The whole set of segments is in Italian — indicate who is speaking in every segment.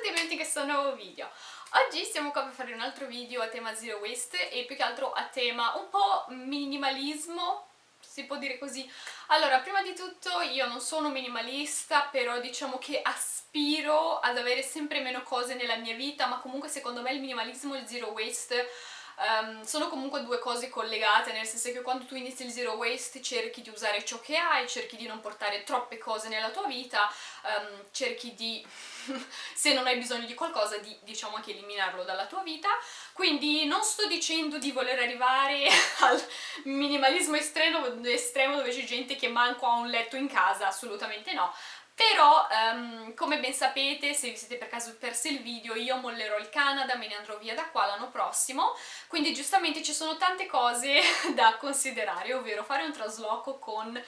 Speaker 1: tutti e benvenuti in questo nuovo video. Oggi siamo qua per fare un altro video a tema zero waste e più che altro a tema un po' minimalismo, si può dire così. Allora, prima di tutto io non sono minimalista, però diciamo che aspiro ad avere sempre meno cose nella mia vita, ma comunque secondo me il minimalismo e il zero waste Um, sono comunque due cose collegate, nel senso che quando tu inizi il zero waste cerchi di usare ciò che hai, cerchi di non portare troppe cose nella tua vita, um, cerchi di, se non hai bisogno di qualcosa, di diciamo anche eliminarlo dalla tua vita, quindi non sto dicendo di voler arrivare al minimalismo estremo, estremo dove c'è gente che manco ha un letto in casa, assolutamente no, però um, come ben sapete, se vi siete per caso persi il video, io mollerò il Canada, me ne andrò via da qua l'anno prossimo, quindi giustamente ci sono tante cose da considerare, ovvero fare un trasloco con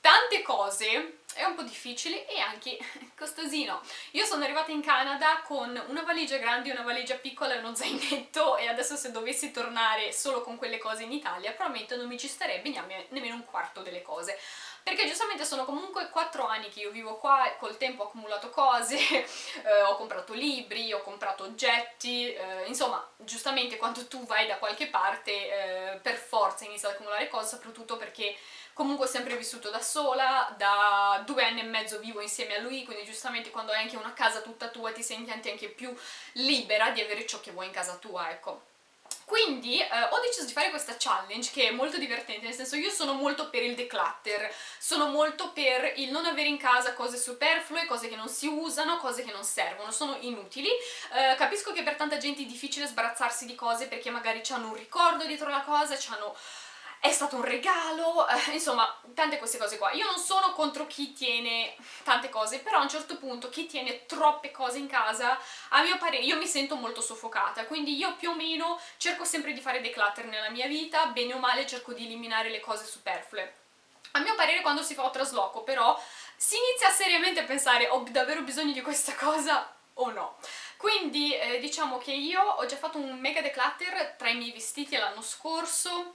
Speaker 1: tante cose è un po' difficile e anche costosino. Io sono arrivata in Canada con una valigia grande, una valigia piccola e uno zainetto e adesso se dovessi tornare solo con quelle cose in Italia probabilmente non mi ci starebbe nemmeno un quarto delle cose perché giustamente sono comunque 4 anni che io vivo qua, col tempo ho accumulato cose, eh, ho comprato libri, ho comprato oggetti, eh, insomma, giustamente quando tu vai da qualche parte eh, per forza inizi ad accumulare cose, soprattutto perché comunque ho sempre vissuto da sola, da due anni e mezzo vivo insieme a lui, quindi giustamente quando hai anche una casa tutta tua ti senti anche più libera di avere ciò che vuoi in casa tua, ecco. Quindi eh, ho deciso di fare questa challenge che è molto divertente, nel senso io sono molto per il declutter, sono molto per il non avere in casa cose superflue, cose che non si usano, cose che non servono, sono inutili. Eh, capisco che per tanta gente è difficile sbarazzarsi di cose perché magari hanno un ricordo dietro la cosa, hanno è stato un regalo, eh, insomma, tante queste cose qua. Io non sono contro chi tiene tante cose, però a un certo punto chi tiene troppe cose in casa, a mio parere, io mi sento molto soffocata, quindi io più o meno cerco sempre di fare declutter nella mia vita, bene o male cerco di eliminare le cose superflue. A mio parere quando si fa un trasloco, però, si inizia seriamente a pensare ho davvero bisogno di questa cosa o no. Quindi eh, diciamo che io ho già fatto un mega declutter tra i miei vestiti l'anno scorso,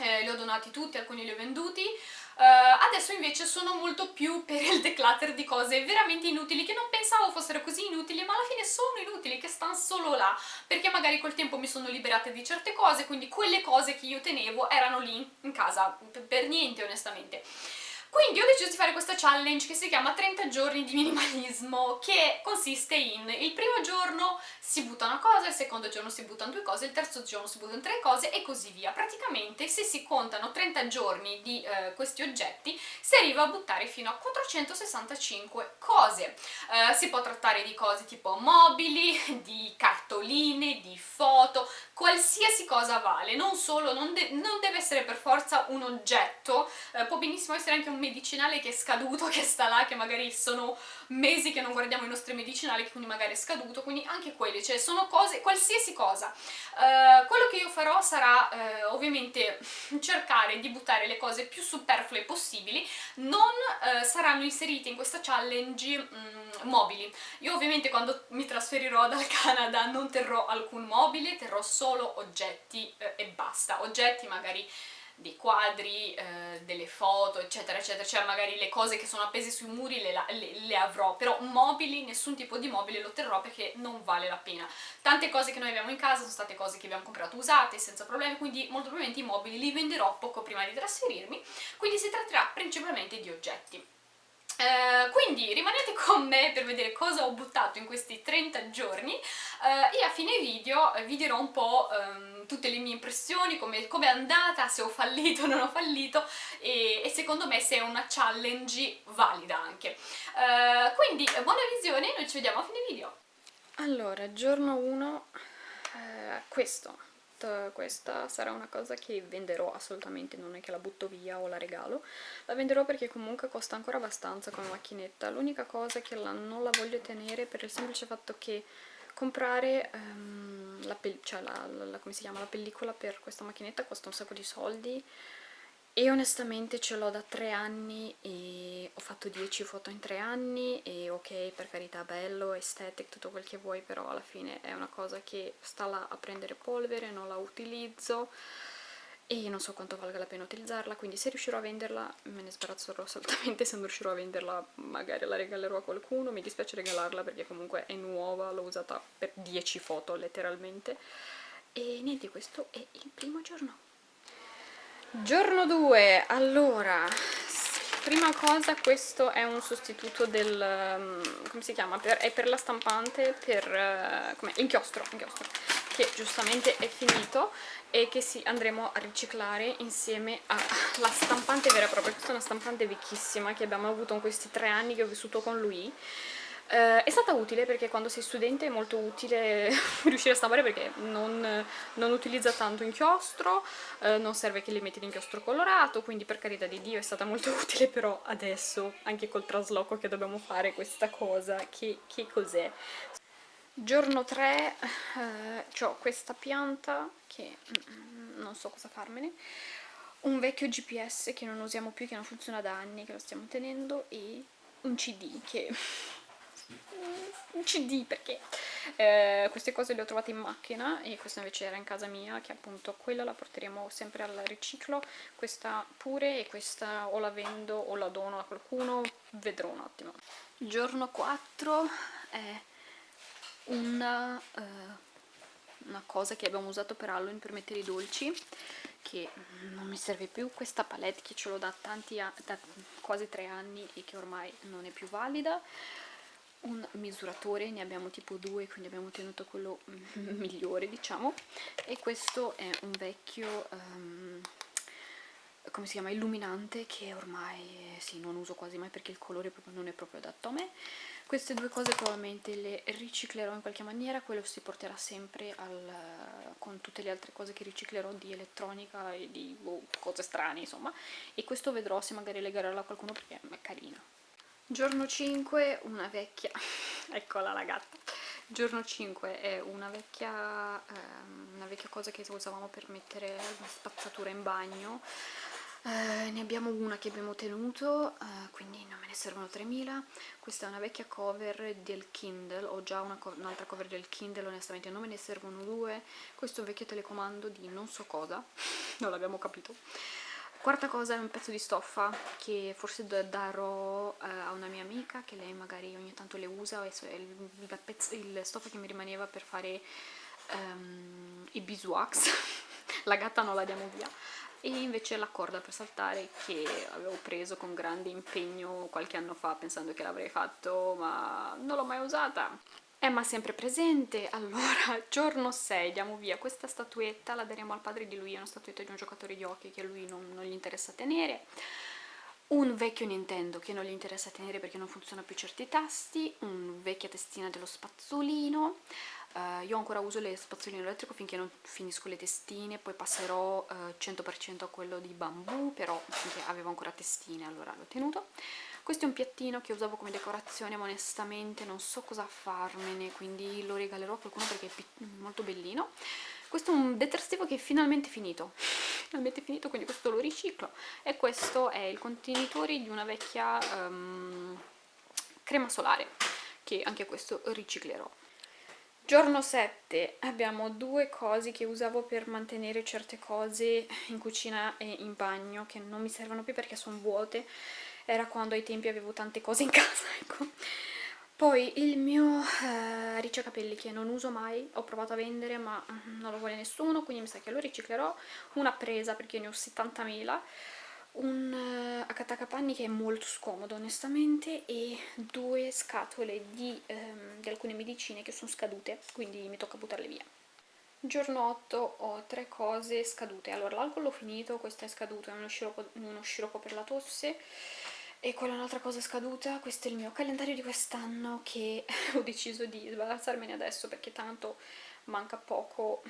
Speaker 1: eh, li ho donati tutti, alcuni li ho venduti, uh, adesso invece sono molto più per il declutter di cose veramente inutili che non pensavo fossero così inutili ma alla fine sono inutili, che stanno solo là perché magari col tempo mi sono liberata di certe cose quindi quelle cose che io tenevo erano lì in casa per niente onestamente quindi ho deciso di fare questa challenge che si chiama 30 giorni di minimalismo, che consiste in il primo giorno si butta una cosa, il secondo giorno si buttano due cose, il terzo giorno si buttano tre cose e così via. Praticamente se si contano 30 giorni di eh, questi oggetti si arriva a buttare fino a 465 cose. Eh, si può trattare di cose tipo mobili, di cartoline, di foto, qualsiasi cosa vale, non solo, non, de non deve essere per forza un oggetto, eh, può benissimo essere anche un medicinale che è scaduto, che sta là, che magari sono mesi che non guardiamo i nostri medicinali, quindi magari è scaduto, quindi anche quelli, cioè sono cose, qualsiasi cosa. Uh, quello che io farò sarà uh, ovviamente cercare di buttare le cose più superflue possibili, non uh, saranno inserite in questa challenge um, mobili. Io ovviamente quando mi trasferirò dal Canada non terrò alcun mobile, terrò solo oggetti e basta, oggetti magari dei quadri, eh, delle foto, eccetera, eccetera, cioè magari le cose che sono appese sui muri le, le, le, avrò, però mobili, nessun tipo di mobile lo terrò perché non vale la pena. Tante cose che noi abbiamo in casa sono state cose che abbiamo comprato usate, senza problemi, quindi molto probabilmente i mobili li venderò poco prima di trasferirmi, quindi si tratterà principalmente di oggetti. Uh, quindi rimanete con me per vedere cosa ho buttato in questi 30 giorni uh, e a fine video vi dirò un po' um, tutte le mie impressioni, come com è andata, se ho fallito o non ho fallito e, e, secondo me se è una challenge valida anche. Uh, quindi buona visione, noi ci vediamo a fine video. Allora, giorno 1, questo questa sarà una cosa che venderò assolutamente, non è che la butto via o la regalo, la venderò perché comunque costa ancora abbastanza come macchinetta, l'unica cosa è che la, non la voglio tenere per il semplice fatto che comprare um, la, cioè la, la, la pellicola per questa macchinetta costa un sacco di soldi e onestamente ce l'ho da tre anni e ho fatto 10 foto in tre anni e ok per carità bello, estetic, tutto quel che vuoi però alla fine è una cosa che sta là a prendere polvere, non la utilizzo e non so quanto valga la pena utilizzarla, quindi se riuscirò a venderla me ne sbarazzerò assolutamente, se non riuscirò a venderla magari la regalerò a qualcuno, mi dispiace regalarla perché comunque è nuova, l'ho usata per 10 foto letteralmente, e niente, questo è il primo giorno. Giorno 2, allora, prima cosa questo è un sostituto del, um, come si chiama, per, è per la stampante, per, uh, come, inchiostro, inchiostro, che giustamente è finito e che sì, andremo a riciclare insieme alla stampante vera e propria, questa è una stampante vecchissima che abbiamo avuto in questi tre anni che ho vissuto con lui, Uh, è stata utile perché quando sei studente è molto utile riuscire a stampare perché non, non utilizza tanto inchiostro, uh, non serve che li metti l'inchiostro colorato, quindi per carità di Dio è stata molto utile, però adesso, anche col trasloco che dobbiamo fare questa cosa, che, che cos'è? Giorno 3 uh, ho questa pianta che mm, non so cosa farmene, un vecchio GPS che non usiamo più, che non funziona da anni, che lo stiamo tenendo, e un CD che un cd perché? Eh, queste cose le ho trovate in macchina e questa invece era in casa mia che appunto quella la porteremo sempre al riciclo. Questa pure e questa o la vendo o la dono a qualcuno vedrò un attimo. Giorno 4 è una, uh, una cosa che abbiamo usato per Halloween per mettere i dolci che non mi serve più. Questa palette che ce l'ho da da quasi tre anni e che ormai non è più valida un misuratore, ne abbiamo tipo due, quindi abbiamo tenuto quello migliore diciamo, e questo è un vecchio, um, come si chiama, illuminante che ormai sì, non uso quasi mai perché il colore proprio non è proprio adatto a me. Queste due cose probabilmente le riciclerò in qualche maniera, quello si porterà sempre al, con tutte le altre cose che riciclerò di elettronica e di boh, cose strane insomma, e questo vedrò se magari legarla a qualcuno perché è carino. Giorno 5, una vecchia, eccola la gatta, giorno 5 è una vecchia, ehm, una vecchia cosa che usavamo per mettere la spazzatura in bagno, eh, ne abbiamo una che abbiamo tenuto, eh, quindi non me ne servono 3000, questa è una vecchia cover del Kindle, ho già un'altra un cover del Kindle, onestamente non me ne servono due, questo è un vecchio telecomando di non so cosa, non l'abbiamo capito, Quarta cosa è un pezzo di stoffa che forse darò eh, a una mia amica che lei magari ogni tanto le usa, è il, il, pezzo, il stoffa che mi rimaneva per fare um, i beeswax, la gatta non la diamo via, e invece la corda per saltare che avevo preso con grande impegno qualche anno fa pensando che l'avrei fatto ma non l'ho mai usata Emma sempre presente, allora giorno 6 diamo via questa statuetta, la daremo al padre di lui, è una statuetta di un giocatore di hockey che a lui non, non gli interessa tenere, un vecchio Nintendo che non gli interessa tenere perché non funziona più certi tasti, una vecchia testina dello spazzolino, uh, io ancora uso le spazzolino elettrico finché non finisco le testine, poi passerò uh, eh, 100% a quello di bambù, però finché avevo ancora testine allora l'ho tenuto, questo è un piattino che usavo come decorazione ma onestamente non so cosa farmene quindi lo regalerò a qualcuno perché è molto bellino. Questo è un detersivo che è finalmente finito. Finalmente finito quindi questo lo riciclo. E questo è il contenitore di una vecchia um, crema solare che anche questo riciclerò. Giorno 7 abbiamo due cose che usavo per mantenere certe cose in cucina e in bagno che non mi servono più perché sono vuote era quando ai tempi avevo tante cose in casa, ecco. Poi il mio eh, ricciacapelli che non uso mai, ho provato a vendere ma mm, non lo vuole nessuno, quindi mi sa che lo riciclerò. Una presa perché ne ho 70.000, un uh, accattacapanni che è molto scomodo onestamente e due scatole di, um, di alcune medicine che sono scadute, quindi mi tocca buttarle via. Giorno 8 ho tre cose scadute, allora l'alcol l'ho finito, questo è scaduto, è uno sciroppo, uno sciroppo per la tosse, e quella è un'altra cosa scaduta, questo è il mio calendario di quest'anno che ho deciso di sbarazzarmene adesso perché tanto manca poco,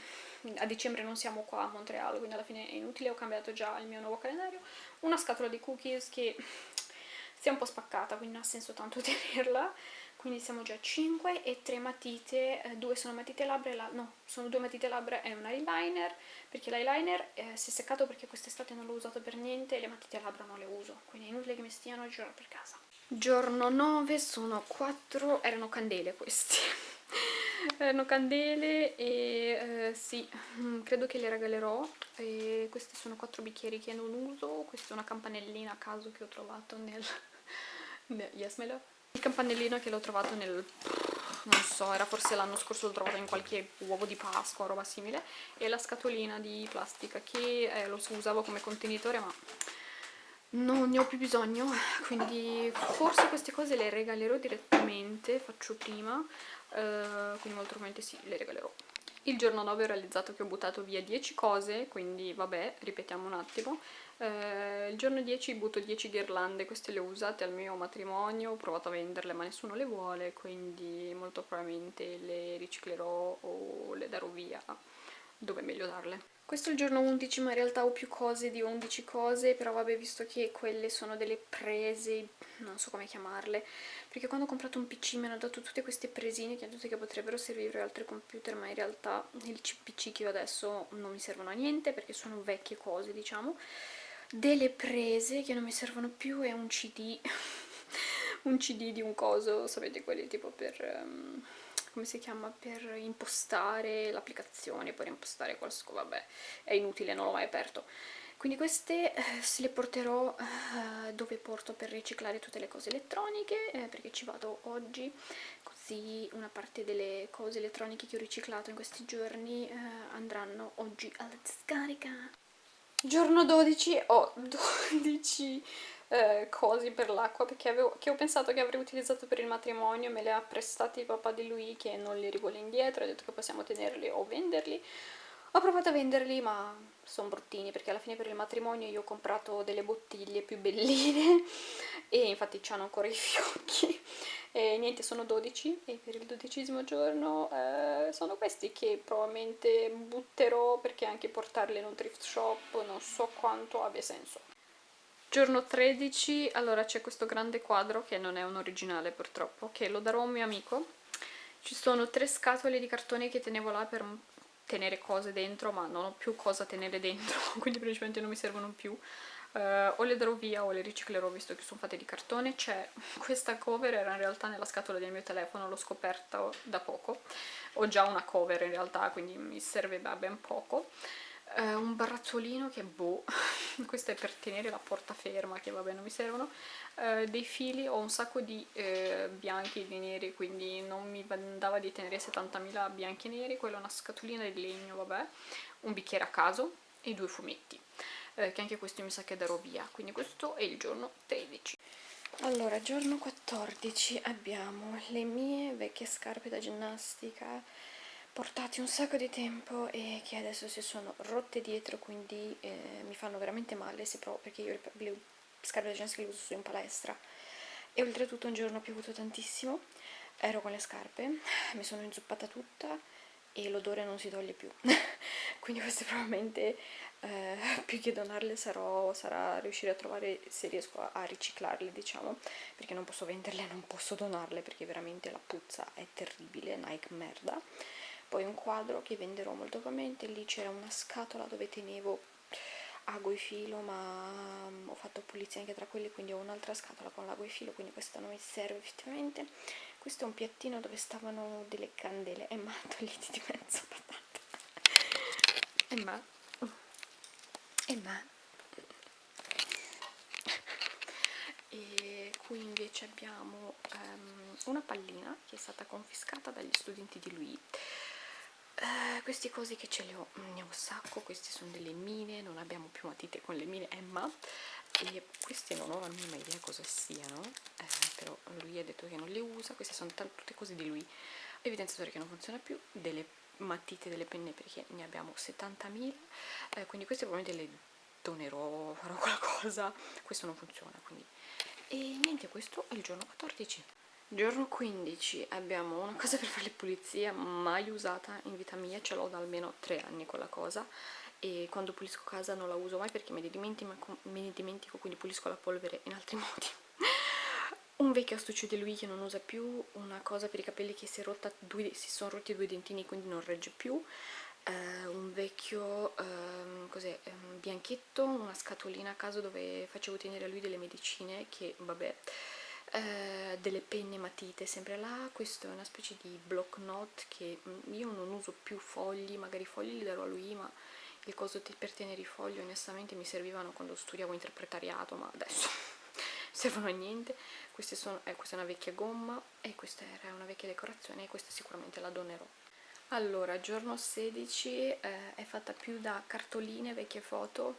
Speaker 1: a dicembre non siamo qua a Montreal, quindi alla fine è inutile, ho cambiato già il mio nuovo calendario, una scatola di cookies che si è un po' spaccata, quindi non ha senso tanto tenerla, quindi siamo già a 5 e 3 matite, eh, due sono matite labbra, la, no, sono due matite labbra e un eyeliner, perché l'eyeliner eh, si è seccato perché quest'estate non l'ho usato per niente e le matite labbra non le uso, quindi è inutile che mi stiano a girare per casa. Giorno 9 sono 4, erano candele queste, erano candele e eh, sì, mm, credo che le regalerò e questi sono quattro bicchieri che non uso, questa è una campanellina a caso che ho trovato nel... yes, my love? Il campanellino che l'ho trovato nel... non so, era forse l'anno scorso l'ho trovato in qualche uovo di Pasqua o roba simile e la scatolina di plastica che eh, lo usavo come contenitore ma non ne ho più bisogno. Quindi forse queste cose le regalerò direttamente faccio prima eh, quindi molto probabilmente sì, le regalerò il giorno 9 ho realizzato che ho buttato via 10 cose quindi vabbè, ripetiamo un attimo. Eh, il giorno 10 butto 10 ghirlande queste le ho usate al mio matrimonio ho provato a venderle ma nessuno le vuole quindi molto probabilmente le riciclerò o le darò via. Dove è meglio darle questo è il giorno 11 ma in realtà ho più cose di 11 cose, però vabbè visto che quelle sono delle prese, non so come chiamarle, perché quando ho comprato un PC mi hanno dato tutte queste presine che, che potrebbero servire ad altri computer, ma in realtà il PC che ho adesso non mi servono a niente perché sono vecchie cose diciamo, delle prese che non mi servono più e un CD, un CD di un coso, sapete quelli tipo per... Um, come si chiama, per impostare l'applicazione, per impostare qualcosa, vabbè, è inutile, non l'ho mai aperto. Quindi queste eh, se le porterò eh, dove porto per riciclare tutte le cose elettroniche, eh, perché ci vado oggi, così una parte delle cose elettroniche che ho riciclato in questi giorni andranno oggi alla discarica. Giorno 12 ho 12 eh, cosi per l'acqua perché avevo, che ho pensato che avrei utilizzato per il matrimonio, me le ha prestati papà di lui che non li rivuole indietro, ha detto che possiamo tenerli o venderli. Ho provato a venderli ma sono bruttini perché alla fine per il matrimonio io ho comprato delle bottiglie più belline e infatti hanno ancora i fiocchi e niente sono 12 e per il dodicesimo giorno eh, sono questi che probabilmente butterò perché anche portarli in un thrift shop non so quanto abbia senso Giorno 13, allora c'è questo grande quadro, che non è un originale purtroppo, che lo darò a un mio amico. Ci sono tre scatole di cartone che tenevo là per tenere cose dentro, ma non ho più cosa tenere dentro, quindi principalmente non mi servono più. Uh, o le darò via o le riciclerò visto che sono fatte di cartone. C'è questa cover, era in realtà nella scatola del mio telefono, l'ho scoperta da poco. Ho già una cover in realtà, quindi mi serve da ben poco eh, un barattolino che boh, questo è per tenere la porta ferma che vabbè non mi servono, eh, dei fili, ho un sacco di eh, bianchi e di neri quindi non mi andava di tenere 70.000 bianchi e neri, quella è una scatolina di legno vabbè, un bicchiere a caso e due fumetti eh, che anche questo mi sa che darò via, quindi questo è il giorno 13. Allora, giorno 14 abbiamo le mie vecchie scarpe da ginnastica portati un sacco di tempo e che adesso si sono rotte dietro quindi eh, mi fanno veramente male se provo perché io le, scarpe da ginnastica le uso solo in palestra. E oltretutto un giorno ho piovuto tantissimo ero con le scarpe, mi sono inzuppata tutta e l'odore non si toglie più. Quindi queste probabilmente eh, più che donarle sarò, sarà riuscire a trovare se riesco a, a, riciclarle diciamo perché non posso venderle, non posso donarle perché veramente la puzza è terribile, Nike merda poi un quadro che venderò molto probabilmente. Lì c'era una scatola dove tenevo ago e filo ma um, ho fatto pulizia anche tra quelle quindi ho un'altra scatola con l'ago e filo quindi questa non mi serve effettivamente. Questo è un piattino dove stavano delle candele e ma togliti di mezzo patata e ma e ma. E qui invece abbiamo um, una pallina che è stata confiscata dagli studenti di lui Uh, questi cosi che ce li ho, mm, ne ho un sacco, queste sono delle mine, non abbiamo più matite con le mine Emma. E queste non ho la minima idea cosa siano, eh, però lui ha detto che non le usa, queste sono tutte cose di lui, evidenziatore che non funziona più, delle matite, delle penne perché ne abbiamo 70.000, eh, quindi queste probabilmente le donerò, farò qualcosa, questo non funziona quindi, e niente questo è il giorno 14 Giorno 15 abbiamo una cosa per fare le pulizie mai usata in vita mia, ce l'ho da almeno 3 anni quella cosa e quando pulisco casa non la uso mai perché me ne dimentico, me ne dimentico quindi pulisco la polvere in altri modi. un vecchio astuccio di lui che non usa più, una cosa per i capelli che si, rotta, due, si sono rotti due dentini quindi non regge più, eh, un vecchio cos'è, um, bianchetto, una scatolina a caso dove facevo tenere a lui delle medicine che vabbè eh, delle penne matite sempre là, questo è una specie di block note che mm, io non uso più fogli, magari i fogli li darò a lui ma il coso per tenere i fogli onestamente mi servivano quando studiavo interpretariato ma adesso servono a niente. Sono, eh, questa è una vecchia gomma e questa era una vecchia decorazione e questa sicuramente la donerò. Allora giorno 16 eh, è fatta più da cartoline vecchie foto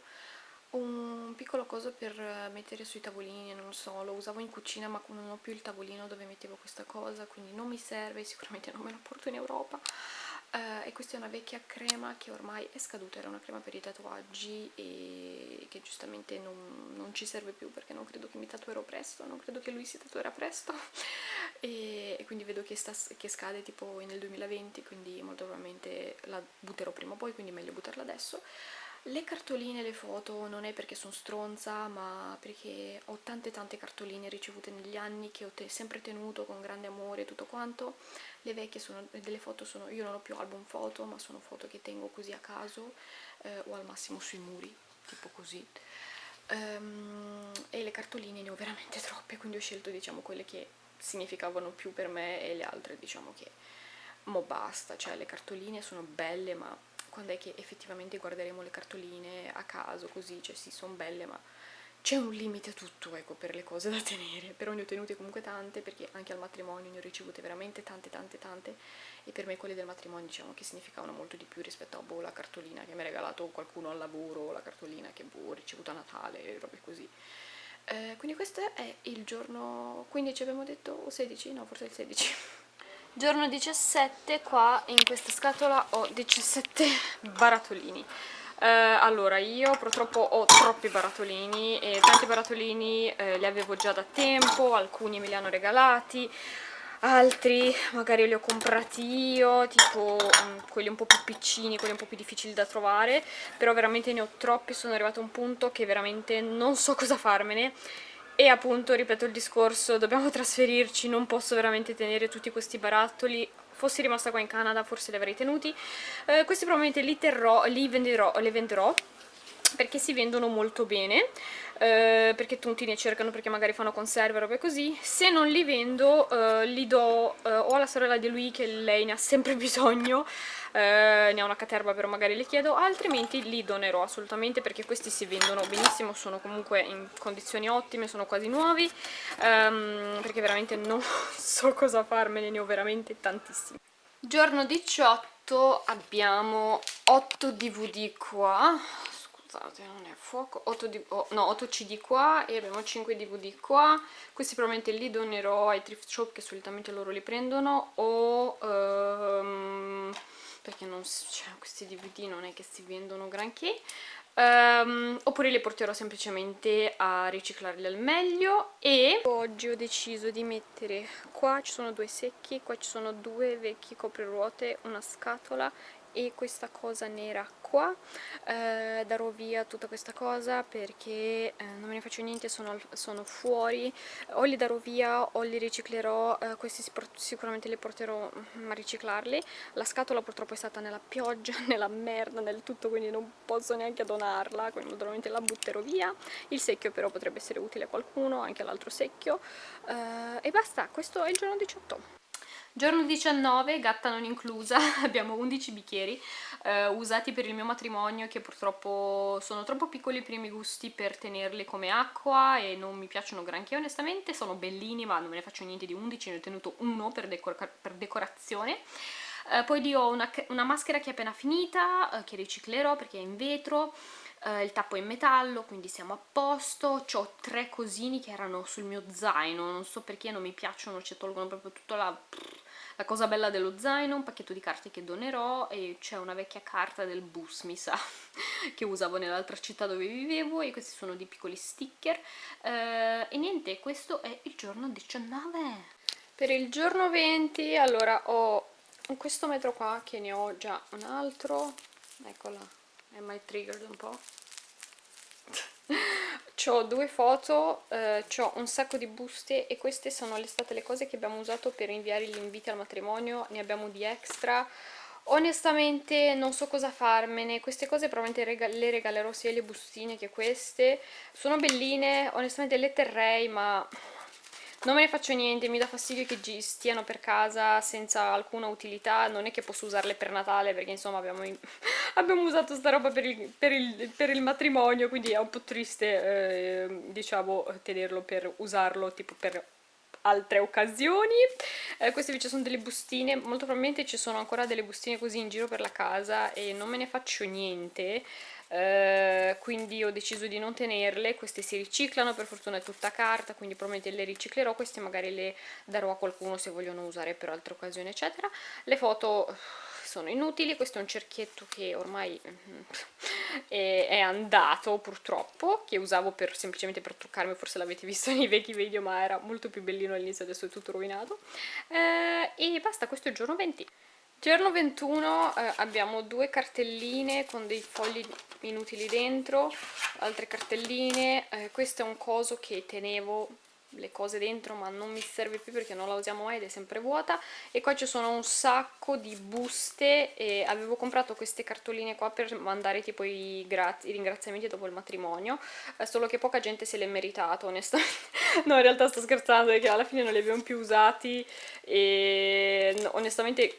Speaker 1: un piccolo coso per mettere sui tavolini, non so, lo usavo in cucina ma non ho più il tavolino dove mettevo questa cosa, quindi non mi serve, sicuramente non me lo porto in Europa. Uh, e questa è una vecchia crema che ormai è scaduta, era una crema per i tatuaggi e che giustamente non, non ci serve più perché non credo che mi tatuerò presto, non credo che lui si tatuerà presto e, e quindi vedo che, sta, che scade tipo nel 2020 quindi molto probabilmente la butterò prima o poi, quindi meglio buttarla adesso le cartoline, le foto non è perché sono stronza ma perché ho tante tante cartoline ricevute negli anni che ho te sempre tenuto con grande amore e tutto quanto. Le vecchie sono delle foto, sono, io non ho più album foto ma sono foto che tengo così a caso eh, o al massimo sui muri, tipo così. Um, e le cartoline ne ho veramente troppe quindi ho scelto diciamo quelle che significavano più per me e le altre diciamo che mo basta, cioè le cartoline sono belle ma quando è che effettivamente guarderemo le cartoline a caso, così, cioè sì, sono belle, ma c'è un limite a tutto, ecco, per le cose da tenere, però ne ho tenute comunque tante, perché anche al matrimonio ne ho ricevute veramente tante, tante, tante, e per me quelle del matrimonio diciamo che significavano molto di più rispetto a boh, la cartolina che mi ha regalato qualcuno al lavoro, la cartolina che boh, ho ricevuto a Natale, robe così. Eh, quindi questo è il giorno 15 abbiamo detto, o 16? No, forse il 16 giorno 17 qua in questa scatola ho 17 barattolini eh, allora io purtroppo ho troppi barattolini e tanti barattolini eh, li avevo già da tempo alcuni me li hanno regalati altri magari li ho comprati io tipo um, quelli un po' più piccini quelli un po' più difficili da trovare però veramente ne ho troppi sono arrivata a un punto che veramente non so cosa farmene e appunto, ripeto il discorso, dobbiamo trasferirci, non posso veramente tenere tutti questi barattoli. Fossi rimasta qua in Canada forse li avrei tenuti. Eh, questi probabilmente li terrò, li venderò, li venderò perché si vendono molto bene eh, perché tutti ne cercano perché magari fanno conserve o robe così. Se non li vendo eh, li do eh, o alla sorella di lui che lei ne ha sempre bisogno eh, ne ha una caterva però magari le chiedo altrimenti li donerò assolutamente perché questi si vendono benissimo sono comunque in condizioni ottime sono quasi nuovi ehm, perché veramente non so cosa farmene ne ho veramente tantissimi. Giorno 18 abbiamo 8 dvd qua scusate non è fuoco. 8, di, oh, no, 8 cd qua e abbiamo 5 dvd qua. Questi probabilmente li donerò ai thrift shop che solitamente loro li prendono o um, perché non, cioè, questi dvd non è che si vendono granché. Um, oppure li porterò semplicemente a riciclarli al meglio e oggi ho deciso di mettere qua ci sono due secchi, qua ci sono due vecchi copriruote, una scatola e questa cosa nera qua eh, darò via tutta questa cosa perché eh, non me ne faccio niente, sono, sono, fuori. O li darò via o li riciclerò eh, questi sicuramente li porterò mm, a riciclarli. La scatola purtroppo è stata nella pioggia, nella merda, nel tutto quindi non posso neanche donarla quindi naturalmente la butterò via. Il secchio però potrebbe essere utile a qualcuno, anche l'altro secchio. Eh, e basta, questo è il giorno 18 Giorno 19, gatta non inclusa, abbiamo 11 bicchieri eh, usati per il mio matrimonio che purtroppo sono troppo piccoli per i miei gusti per tenerli come acqua e non mi piacciono granché onestamente, sono bellini ma non me ne faccio niente di 11, ne ho tenuto uno per, decor per decorazione. Eh, poi lì ho una, una, maschera che è appena finita, eh, che riciclerò perché è in vetro, eh, il tappo è in metallo, quindi siamo a posto. Ho tre cosini che erano sul mio zaino, non so perché non mi piacciono, ci tolgono proprio tutta la la cosa bella dello zaino, un pacchetto di carte che donerò e c'è una vecchia carta del bus, mi sa, che usavo nell'altra città dove vivevo e questi sono dei piccoli sticker. Eh, e niente, questo è il giorno 19. Per il giorno 20, allora, ho questo metro qua che ne ho già un altro, eccola, è mai triggered un po' ho due foto, eh, ho un sacco di buste e queste sono state le cose che abbiamo usato per inviare gli inviti al matrimonio, ne abbiamo di extra. Onestamente non so cosa farmene, queste cose probabilmente le regalerò sia le bustine che queste. Sono belline, onestamente le terrei ma non me ne faccio niente, mi dà fastidio che stiano per casa senza alcuna utilità, non è che posso usarle per Natale perché insomma abbiamo, abbiamo usato sta roba per il, per, il, per il, matrimonio, quindi è un po' triste eh, diciamo tenerlo per usarlo tipo per altre occasioni. Eh, queste invece sono delle bustine, molto probabilmente ci sono ancora delle bustine così in giro per la casa e non me ne faccio niente. Uh, quindi ho deciso di non tenerle, queste si riciclano, per fortuna è tutta carta, quindi probabilmente le riciclerò, queste magari le darò a qualcuno se vogliono usare per altre occasioni eccetera. Le foto sono inutili, questo è un cerchietto che ormai è, è andato purtroppo, che usavo per, semplicemente per truccarmi, forse l'avete visto nei vecchi video ma era molto più bellino all'inizio, adesso è tutto rovinato. E basta, questo è il giorno 20. Giorno 21 eh, abbiamo due cartelline con dei fogli inutili dentro, altre cartelline, eh, questo è un coso che tenevo le cose dentro ma non mi serve più perché non la usiamo mai ed è sempre vuota. E qua ci sono un sacco di buste e avevo comprato queste cartoline qua per mandare tipo i, i ringraziamenti dopo il matrimonio eh, solo che poca gente se l'è meritato onestamente. No in realtà sto scherzando perché alla fine non li abbiamo più usati e onestamente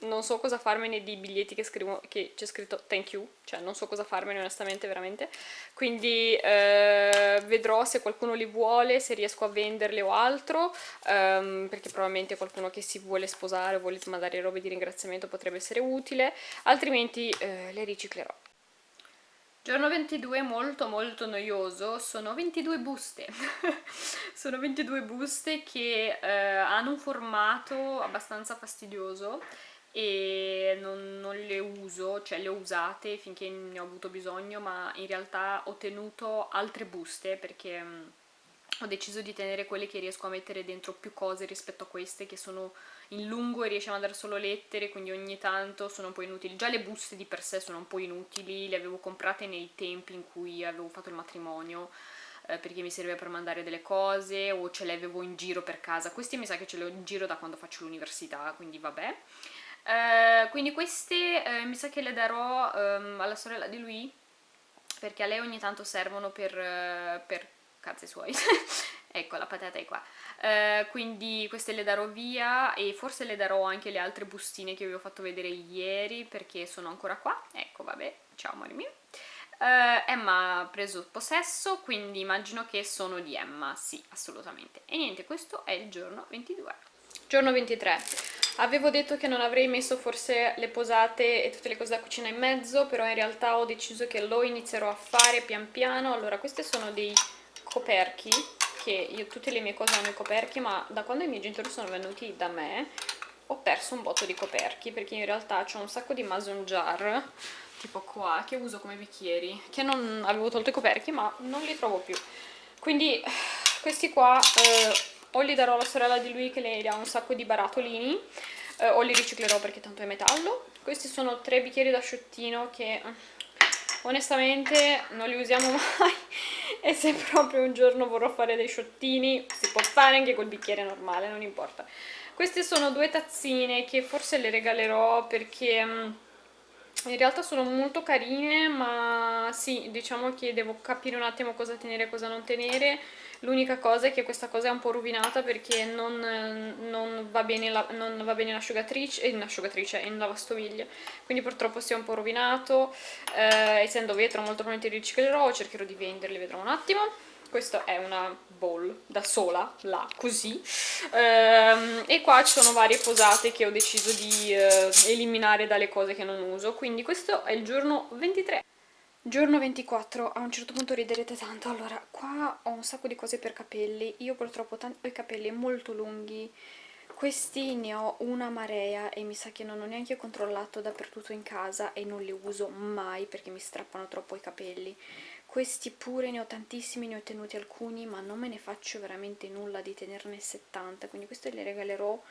Speaker 1: non so cosa farmene di biglietti che, che c'è scritto thank you, cioè non so cosa farmene onestamente veramente, quindi eh, vedrò se qualcuno li vuole, se riesco a venderle o altro, ehm, perché probabilmente qualcuno che si vuole sposare o vuole mandare robe di ringraziamento potrebbe essere utile, altrimenti eh, le riciclerò. Giorno 22 molto molto noioso, sono 22 buste, sono 22 buste che eh, hanno un formato abbastanza fastidioso e non, non, le uso, cioè le ho usate finché ne ho avuto bisogno ma in realtà ho tenuto altre buste perché mm, ho deciso di tenere quelle che riesco a mettere dentro più cose rispetto a queste che sono in lungo e riesce a mandare solo lettere quindi ogni tanto sono un po' inutili. Già le buste di per sé sono un po' inutili le avevo comprate nei tempi in cui avevo fatto il matrimonio eh, perché mi serviva per mandare delle cose o ce le avevo in giro per casa. Queste mi sa che ce le ho in giro da quando faccio l'università quindi vabbè eh, quindi queste eh, mi sa che le darò um, alla sorella di lui perché a lei ogni tanto servono per, uh, per cazzi suoi ecco la patata è qua uh, quindi queste le darò via e forse le darò anche le altre bustine che vi ho fatto vedere ieri perché sono ancora qua ecco vabbè ciao amore mio Uh, Emma ha preso possesso, quindi immagino che sono di Emma, sì, assolutamente. E niente, questo è il giorno 22. Giorno 23. Avevo detto che non avrei messo forse le posate e tutte le cose da cucina in mezzo, però in realtà ho deciso che lo inizierò a fare pian piano. Allora, questi sono dei coperchi, che io tutte le mie cose hanno i coperchi, ma da quando i miei genitori sono venuti da me ho perso un botto di coperchi, perché in realtà ho un sacco di mason jar, tipo qua, che uso come bicchieri, che non avevo tolto i coperchi, ma non li trovo più. Quindi questi qua... Eh, o li darò alla sorella di lui che lei ha un sacco di barattolini eh, o li riciclerò perché tanto è metallo. Questi sono tre bicchieri da sciottino che eh, onestamente non li usiamo mai e se proprio un giorno vorrò fare dei sciottini si può fare anche col bicchiere normale, non importa. Queste sono due tazzine che forse le regalerò perché mm, in realtà sono molto carine ma sì, diciamo che devo capire un attimo cosa tenere e cosa non tenere. L'unica cosa è che questa cosa è un po' rovinata perché non, non va bene l'asciugatrice in asciugatrice in lavastoviglie. Quindi purtroppo si è un po' rovinato. Eh, essendo vetro molto probabilmente riciclerò cercherò di venderli, vedrò un attimo. Questa è una bowl da sola, là, così. Ehm, e qua ci sono varie posate che ho deciso di eh, eliminare dalle cose che non uso. Quindi questo è il giorno 23 Giorno 24, a un certo punto riderete tanto, allora qua ho un sacco di cose per capelli, io purtroppo ho i capelli molto lunghi, questi ne ho una marea e mi sa che non ho neanche controllato dappertutto in casa e non li uso mai perché mi strappano troppo i capelli questi pure ne ho tantissimi, ne ho tenuti alcuni ma non me ne faccio veramente nulla di tenerne 70 quindi queste le regalerò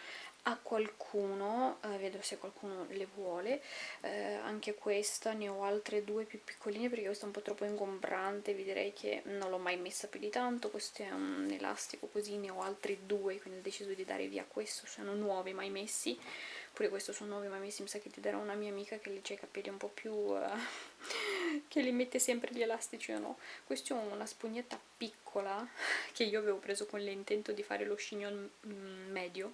Speaker 1: a qualcuno, eh, vedo se qualcuno le vuole. Eh, anche questa, ne ho altre due più piccoline perché questa è un po' troppo ingombrante vi direi che non l'ho mai messa più di tanto. Questo è un elastico così, ne ho altri due quindi ho deciso di dare via questo, sono nuovi mai messi. Pure questo sono nuovi ma mi sa che ti darò una mia amica che legge i capelli un po' più uh, che li mette sempre gli elastici o no. Questo è una spugnetta piccola che io avevo preso con l'intento di fare lo chignon mm, medio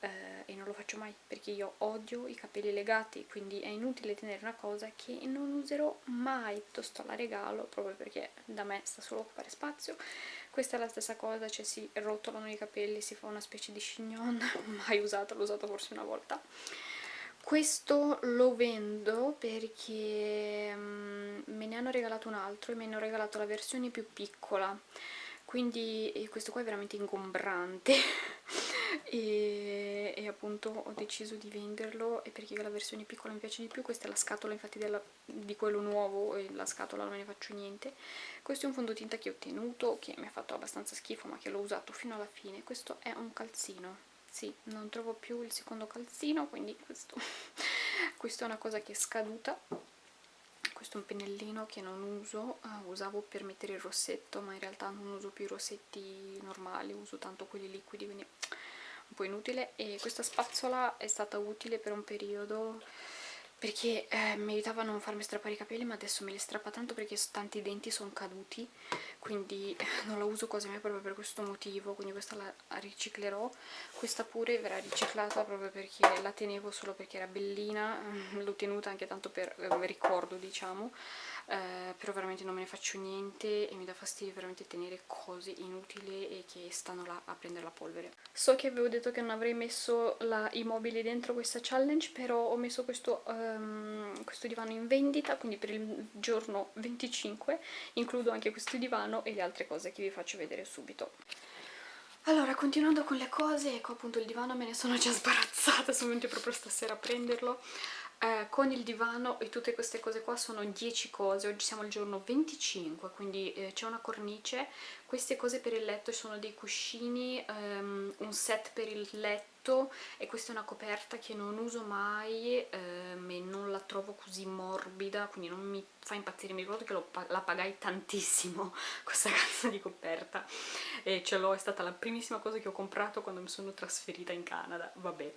Speaker 1: eh, e non lo faccio mai perché io odio i capelli legati quindi è inutile tenere una cosa che non userò mai. Piuttosto la regalo proprio perché da me sta solo a occupare spazio. Questa è la stessa cosa, cioè si rotolano i capelli, si fa una specie di chignon mai usato, l'ho usato forse una volta questo lo vendo perché um, me ne hanno regalato un altro e mi hanno regalato la versione più piccola. Quindi questo qua è veramente ingombrante. E, e, appunto ho deciso di venderlo e perché la versione piccola mi piace di più questa è la scatola infatti della, di quello nuovo e la scatola non me ne faccio niente. Questo è un fondotinta che ho tenuto che mi ha fatto abbastanza schifo ma che l'ho usato fino alla fine. Questo è un calzino sì, non trovo più il secondo calzino quindi questo, questo è una cosa che è scaduta. Questo è un pennellino che non uso, uh, usavo per mettere il rossetto ma in realtà non uso più i rossetti normali, uso tanto quelli liquidi quindi un po' inutile. E questa spazzola è stata utile per un periodo perché eh, mi aiutava a non farmi strappare i capelli ma adesso me li strappa tanto perché tanti denti sono caduti quindi non la uso quasi mai proprio per questo motivo quindi questa la riciclerò. Questa pure verrà riciclata proprio perché la tenevo solo perché era bellina l'ho tenuta anche tanto per eh, ricordo diciamo eh, però veramente non me ne faccio niente e mi dà fastidio veramente tenere cose inutili e che stanno là a prendere la polvere. So che avevo detto che non avrei messo la, i mobili dentro questa challenge però ho messo questo, um, questo divano in vendita quindi per il giorno 25 includo anche questo divano e le altre cose che vi faccio vedere subito. Allora, continuando con le cose, ecco appunto il divano me ne sono già sbarazzata, sono venuta proprio stasera a prenderlo eh, con il divano e tutte queste cose qua sono 10 cose, oggi siamo al giorno 25 quindi eh, c'è una cornice, queste cose per il letto sono dei cuscini, um, un set per il letto e questa è una coperta che non uso mai um, e non la trovo così morbida quindi non mi fa impazzire, mi ricordo che la pagai tantissimo questa cazzo di coperta e ce l'ho, è stata la primissima cosa che ho comprato quando mi sono trasferita in Canada, vabbè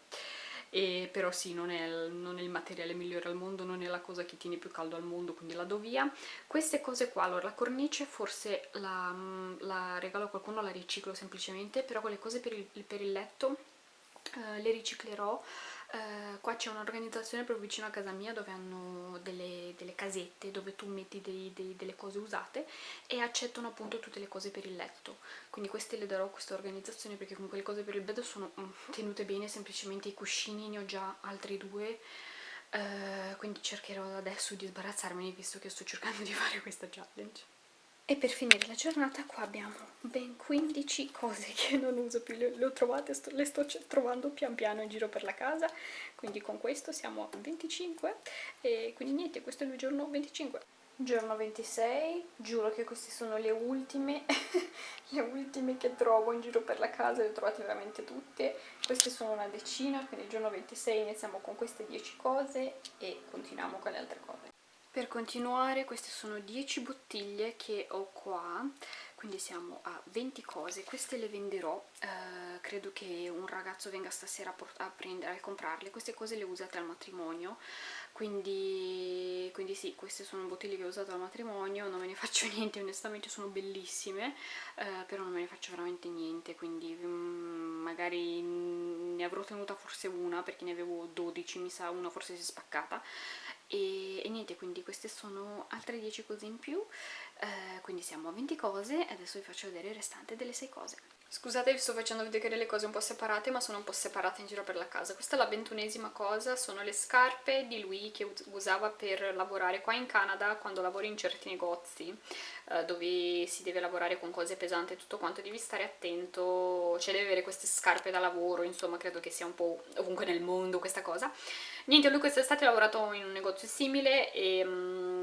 Speaker 1: e però sì, non è, non è, il materiale migliore al mondo, non è la cosa che tiene più caldo al mondo, quindi la do via. Queste cose qua, allora la cornice forse la, la regalo a qualcuno, la riciclo semplicemente, però quelle cose per il, per il letto eh, le riciclerò Uh, qua c'è un'organizzazione proprio vicino a casa mia dove hanno delle, delle casette dove tu metti dei, dei, delle cose usate e accettano appunto tutte le cose per il letto. Quindi queste le darò a questa organizzazione perché comunque le cose per il bed sono mm, tenute bene semplicemente i cuscini ne ho già altri due. Uh, quindi cercherò adesso di sbarazzarmene visto che sto cercando di fare questa challenge e per finire la giornata qua abbiamo ben 15 cose che non uso più, le, le ho trovate, sto, le sto trovando pian piano in giro per la casa, quindi con questo siamo a 25 e quindi niente, questo è il giorno 25. Giorno 26, giuro che queste sono le ultime, le ultime che trovo in giro per la casa, le ho trovate veramente tutte, queste sono una decina, quindi il giorno 26 iniziamo con queste 10 cose e continuiamo con le altre cose. Per continuare queste sono 10 bottiglie che ho qua, quindi siamo a 20 cose, queste le venderò, eh, credo che un ragazzo venga stasera a, prendere, a comprarle, queste cose le usate al matrimonio, quindi, quindi sì, queste sono bottiglie che ho usato al matrimonio, non me ne faccio niente, onestamente sono bellissime, eh, però non me ne faccio veramente niente, quindi mm, magari ne avrò tenuta forse una, perché ne avevo 12, mi sa, una forse si è spaccata, e, e niente quindi queste sono altre 10 cose in più. Eh, quindi siamo a 20 cose adesso vi faccio vedere il restante delle 6 cose Scusate vi sto facendo vedere le cose un po' separate ma sono un po' separate in giro per la casa. Questa è la ventunesima cosa, sono le scarpe di lui che usava per lavorare qua in Canada quando lavori in certi negozi eh, dove si deve lavorare con cose pesanti e tutto quanto. Devi stare attento, cioè devi avere queste scarpe da lavoro insomma credo che sia un po' ovunque nel mondo questa cosa. Niente lui quest'estate ha lavorato in un negozio simile e um,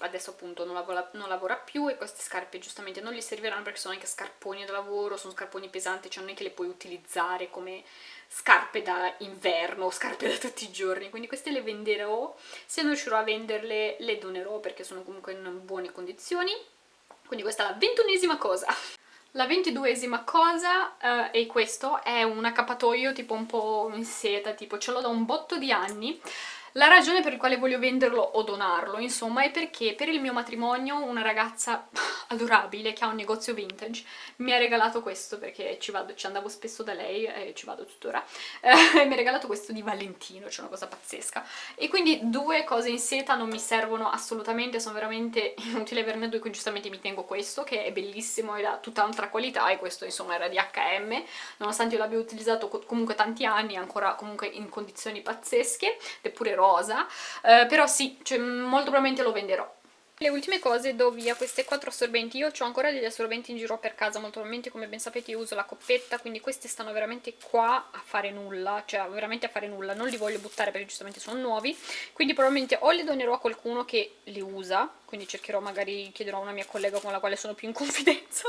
Speaker 1: adesso appunto non lavora, non lavora, più e queste scarpe giustamente non gli serviranno perché sono anche scarponi da lavoro, sono scarponi pesanti, cioè non è che le puoi utilizzare come scarpe da inverno o scarpe da tutti i giorni, quindi queste le venderò, se non riuscirò a venderle le donerò perché sono comunque in buone condizioni, quindi questa è la ventunesima cosa. La ventiduesima cosa uh, è questo, è un accappatoio tipo un po' in seta, tipo ce l'ho da un botto di anni la ragione per la quale voglio venderlo o donarlo, insomma, è perché per il mio matrimonio una ragazza adorabile che ha un negozio vintage mi ha regalato questo perché ci, vado, ci andavo spesso da lei e ci vado tuttora eh, mi ha regalato questo di Valentino, cioè una cosa pazzesca. E quindi due cose in seta non mi servono assolutamente, sono veramente inutile averne due, quindi giustamente mi tengo questo che è bellissimo e ha tutta un'altra qualità e questo insomma era di H&M nonostante io l'abbia utilizzato comunque tanti anni ancora comunque in condizioni pazzesche ed è pure rosa eh, però sì, cioè, molto probabilmente lo venderò le ultime cose do via queste quattro assorbenti, io ho ancora degli assorbenti in giro per casa, molto probabilmente come ben sapete io uso la coppetta, quindi questi stanno veramente qua a fare nulla, cioè veramente a fare nulla, non li voglio buttare perché giustamente sono nuovi, quindi probabilmente o li donerò a qualcuno che li usa, quindi cercherò magari, chiederò a una mia collega con la quale sono più in confidenza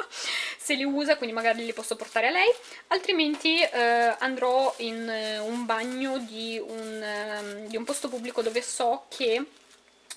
Speaker 1: se li usa, quindi magari li posso portare a lei, altrimenti eh, andrò in eh, un bagno di un, eh, di un posto pubblico dove so che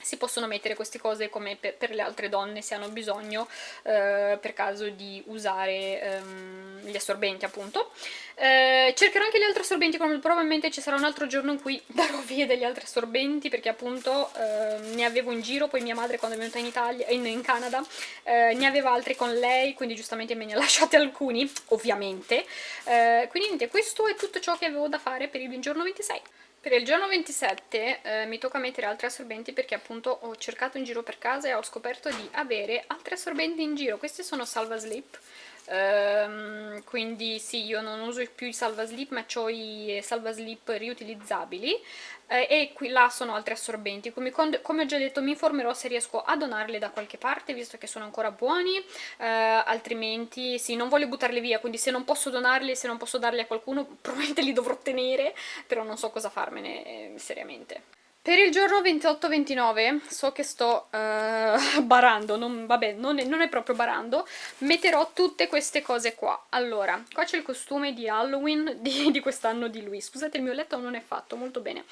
Speaker 1: si possono mettere queste cose come per, per le altre donne se hanno bisogno eh, per caso di usare ehm, gli assorbenti appunto. Eh, cercherò anche gli altri assorbenti probabilmente ci sarà un altro giorno in cui darò via degli altri assorbenti perché appunto eh, ne avevo in giro poi mia madre quando è venuta in Italia in, in Canada eh, ne aveva altri con lei quindi giustamente me ne ha lasciati alcuni ovviamente. Eh, quindi niente questo è tutto ciò che avevo da fare per il giorno 26 per il giorno 27 eh, mi tocca mettere altri assorbenti perché appunto ho cercato in giro per casa e ho scoperto di avere altri assorbenti in giro. Questi sono Salva Slip, ehm, quindi sì, io non uso più i Salva Slip ma ho i Salva Slip riutilizzabili eh, e qui là sono altri assorbenti. Come, come, ho già detto mi informerò se riesco a donarli da qualche parte visto che sono ancora buoni. Eh, altrimenti sì non voglio buttarli via quindi se non posso donarli se non posso darli a qualcuno probabilmente li dovrò tenere però non so cosa farmene eh, seriamente per il giorno 28-29, so che sto uh, barando, non, vabbè, non è, non è, proprio barando, metterò tutte queste cose qua. Allora, qua c'è il costume di Halloween di, di quest'anno di lui. Scusate, il mio letto non è fatto, molto bene.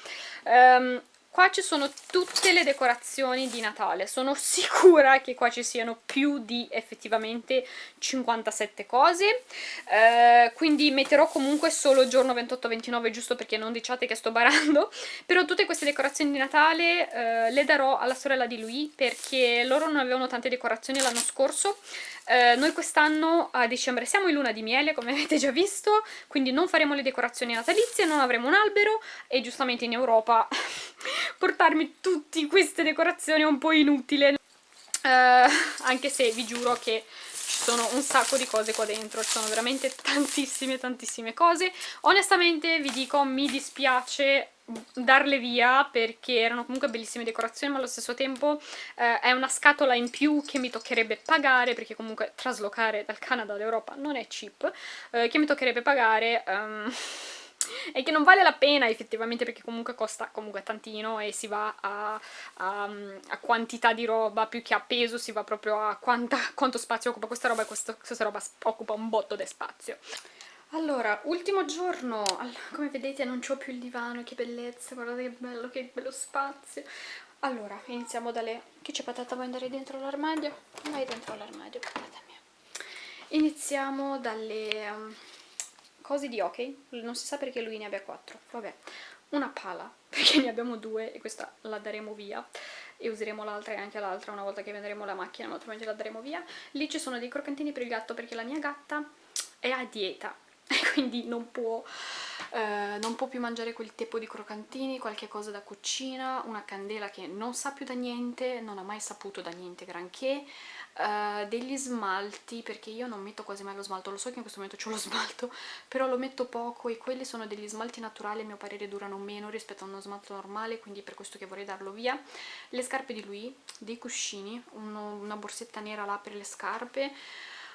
Speaker 1: Um, Qua ci sono tutte le decorazioni di Natale, sono sicura che qua ci siano più di effettivamente 57 cose, eh, quindi metterò comunque solo il giorno 28-29 giusto perché non diciate che sto barando, però tutte queste decorazioni di Natale eh, le darò alla sorella di lui perché loro non avevano tante decorazioni l'anno scorso, eh, noi quest'anno a dicembre siamo in luna di miele, come avete già visto, quindi non faremo le decorazioni natalizie, non avremo un albero e giustamente in Europa portarmi tutte queste decorazioni è un po' inutile. Eh, anche se vi giuro che ci sono un sacco di cose qua dentro, ci sono veramente tantissime tantissime cose. Onestamente vi dico mi dispiace darle via perché erano comunque bellissime decorazioni ma allo stesso tempo eh, è una scatola in più che mi toccherebbe pagare perché comunque traslocare dal Canada all'Europa non è cheap eh, che mi toccherebbe pagare um, e che non vale la pena effettivamente perché comunque costa comunque tantino e si va a, a, a quantità di roba più che a peso si va proprio a quanta, quanto spazio occupa questa roba e questo, questa roba occupa un botto di spazio allora, ultimo giorno, come vedete non c'ho più il divano, che bellezza, guardate che bello, che bello spazio. Allora, iniziamo dalle... Chi c'è patata, vuoi andare dentro l'armadio? Vai dentro l'armadio, patata mia. Iniziamo dalle um, cose di hockey, non si sa perché lui ne abbia quattro, vabbè. Una pala, perché ne abbiamo due e questa la daremo via e useremo l'altra e anche l'altra una volta che venderemo la macchina, ma altrimenti la daremo via. Lì ci sono dei croccantini per il gatto perché la mia gatta è a dieta e quindi non può, eh, non può più mangiare quel tipo di croccantini, qualche cosa da cucina, una candela che non sa più da niente, non ha mai saputo da niente granché, Uh, degli smalti perché io non metto quasi mai lo smalto lo so che in questo momento ho lo smalto però lo metto poco e quelli sono degli smalti naturali a mio parere durano meno rispetto a uno smalto normale quindi per questo che vorrei darlo via. Le scarpe di lui, dei cuscini uno, una borsetta nera là per le scarpe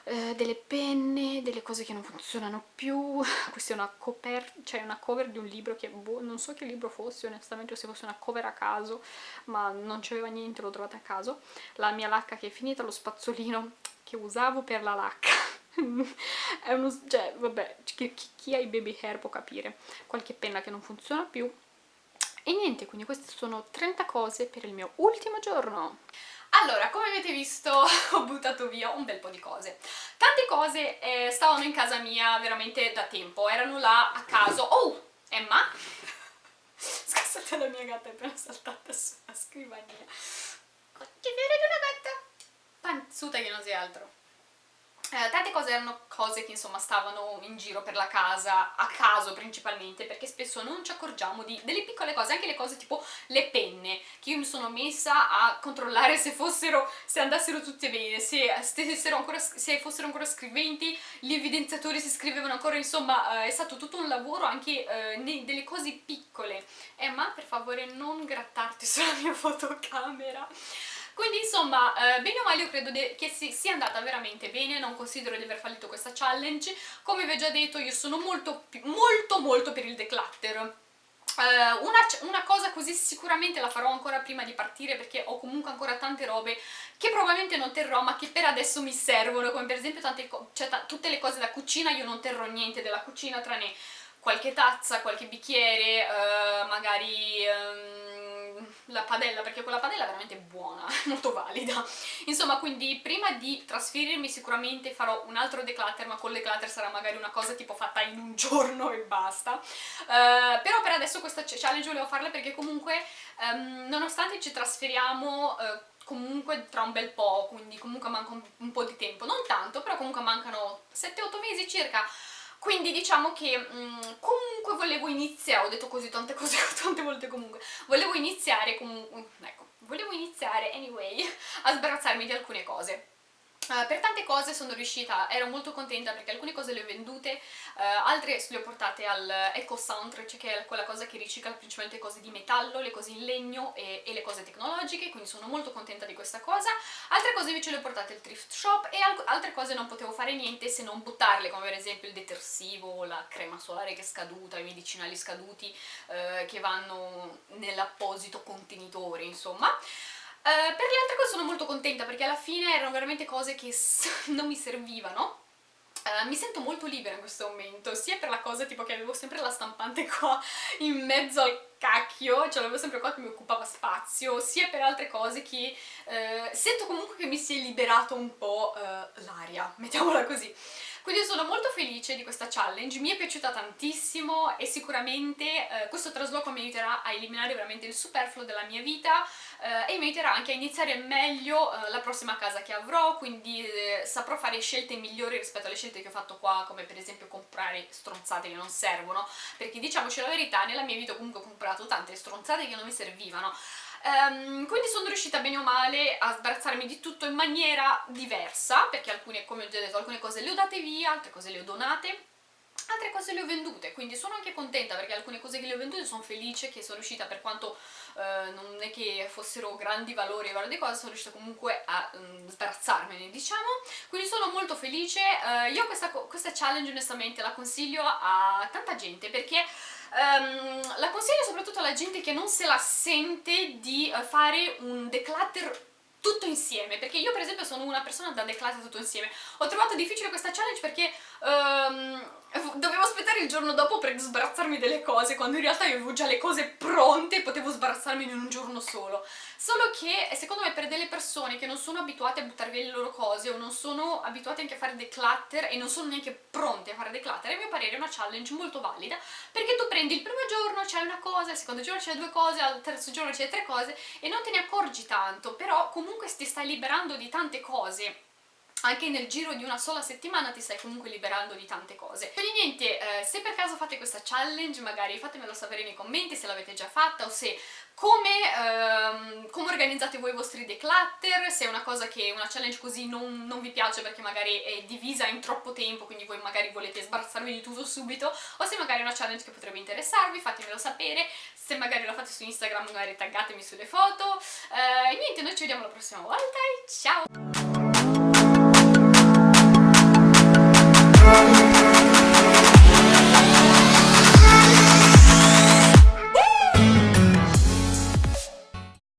Speaker 1: eh, delle penne, delle cose che non funzionano più, questa è una, coper cioè una cover di un libro che boh, non so che libro fosse onestamente o se fosse una cover a caso, ma non c'aveva niente, l'ho trovata a caso, la mia lacca che è finita, lo spazzolino che usavo per la lacca, è uno, cioè vabbè, chi, chi ha i baby hair può capire, qualche penna che non funziona più, E niente, quindi queste sono 30 cose per il mio ultimo giorno. Allora, come avete visto ho buttato via un bel po' di cose. Tante cose eh, stavano in casa mia veramente da tempo, erano là a caso. Oh, Emma? Scusate, la mia gatta è appena saltata sulla scrivania. Vero di una gatta? Panzuta che non sia altro. Eh, tante cose erano cose che insomma stavano in giro per la casa, a caso principalmente, perché spesso non ci accorgiamo di delle piccole cose, anche le cose tipo le penne, che io mi sono messa a controllare se fossero, se andassero tutte bene, se, ancora, se fossero ancora scriventi, gli evidenziatori si scrivevano ancora, insomma eh, è stato tutto un lavoro anche eh, delle cose piccole. Emma, per favore non grattarti sulla mia fotocamera. Quindi insomma, eh, bene o male io credo che si sia andata veramente bene, non considero di aver fallito questa challenge. Come vi ho già detto io sono molto, molto, molto per il declutter. Uh, una, una, cosa così sicuramente la farò ancora prima di partire perché ho comunque ancora tante robe che probabilmente non terrò ma che per adesso mi servono come per esempio tante cioè, tutte le cose da cucina io non terrò niente della cucina tranne qualche tazza, qualche bicchiere, uh, magari... Um, la padella, perché quella padella è veramente buona, molto valida. Insomma, quindi prima di trasferirmi sicuramente farò un altro declutter, ma col declutter sarà magari una cosa tipo fatta in un giorno e basta. Uh, però per adesso questa challenge volevo farla perché comunque, um, nonostante ci trasferiamo... Uh, comunque tra un bel po', quindi comunque manca un, un po' di tempo, non tanto, però comunque mancano 7-8 mesi circa, quindi diciamo che mh, mm, comunque volevo iniziare, ho detto così tante cose tante volte comunque, volevo iniziare comunque, ecco, volevo iniziare anyway a sbarazzarmi di alcune cose. Uh, per tante cose sono riuscita, ero molto contenta perché alcune cose le ho vendute, uh, altre le ho portate al Eco Soundtrack, cioè che è quella cosa che ricicla principalmente cose di metallo, le cose in legno e, e, le cose tecnologiche, quindi sono molto contenta di questa cosa. Altre cose invece le ho portate al thrift shop e al altre cose non potevo fare niente se non buttarle, come per esempio il detersivo, la crema solare che è scaduta, i medicinali scaduti uh, che vanno nell'apposito contenitore, insomma. Uh, per le altre cose sono molto contenta perché alla fine erano veramente cose che non mi servivano Uh, mi sento molto libera in questo momento, sia per la cosa tipo che avevo sempre la stampante qua in mezzo al cacchio, cioè l'avevo sempre qua che mi occupava spazio, sia per altre cose che uh, sento comunque che mi si è liberato un po' uh, l'aria, mettiamola così. Quindi sono molto felice di questa challenge, mi è piaciuta tantissimo e sicuramente questo trasloco mi aiuterà a eliminare veramente il superfluo della mia vita eh, e mi aiuterà anche a iniziare meglio eh, la prossima casa che avrò, quindi eh, saprò fare scelte migliori rispetto alle scelte che ho fatto qua, come per esempio comprare stronzate che non servono, perché diciamoci la verità, nella mia vita comunque ho comprato tante stronzate che non mi servivano, Um, quindi sono riuscita bene o male a sbarazzarmi di tutto in maniera diversa, perché alcune, come ho già detto, alcune cose le ho date via, altre cose le ho donate, altre cose le ho vendute, quindi sono anche contenta perché alcune cose che le ho vendute sono felice che sono riuscita, per quanto uh, non è che fossero grandi valori e valori cose, sono riuscita comunque a um, sbarazzarmene, diciamo, quindi sono molto felice. Uh, io questa, questa challenge onestamente la consiglio a tanta gente perché Um, la consiglio soprattutto alla gente che non se la sente di uh, fare un declutter tutto insieme, perché io per esempio sono una persona da declutter tutto insieme. Ho trovato difficile questa challenge perché um, dovevo aspettare il giorno dopo per sbarazzarmi delle cose, quando in realtà io avevo già le cose pronte e potevo sbarazzarmi in un giorno solo. Solo che, secondo me, per delle persone che non sono abituate a buttare via le loro cose o non sono abituate anche a fare declutter e non sono neanche pronte a fare declutter, a mio parere è una challenge molto valida, perché tu prendi il primo giorno c'è una cosa, il secondo giorno c'è due cose, al terzo giorno c'è tre cose e non te ne accorgi tanto, però comunque ti stai liberando di tante cose anche nel giro di una sola settimana ti stai comunque liberando di tante cose. Quindi niente, eh, se per caso fate questa challenge magari fatemelo sapere nei commenti se l'avete già fatta o se come, ehm, come, organizzate voi i vostri declutter, se è una cosa che una challenge così non, non, vi piace perché magari è divisa in troppo tempo, quindi voi magari volete sbarazzarvi di tutto subito, o se magari è una challenge che potrebbe interessarvi, fatemelo sapere, se magari la fate su Instagram magari taggatemi sulle foto, eh, niente, noi ci vediamo la prossima volta e ciao!